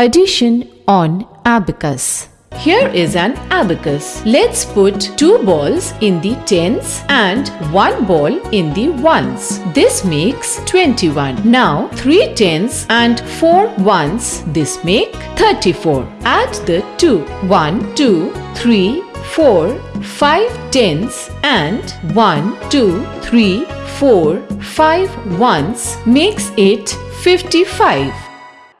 Addition on abacus. Here is an abacus. Let's put two balls in the tens and one ball in the ones. This makes 21. Now three tens and four ones. This make 34. Add the two. One, two, three, four, five tens and one, two, three, four, five ones makes it 55.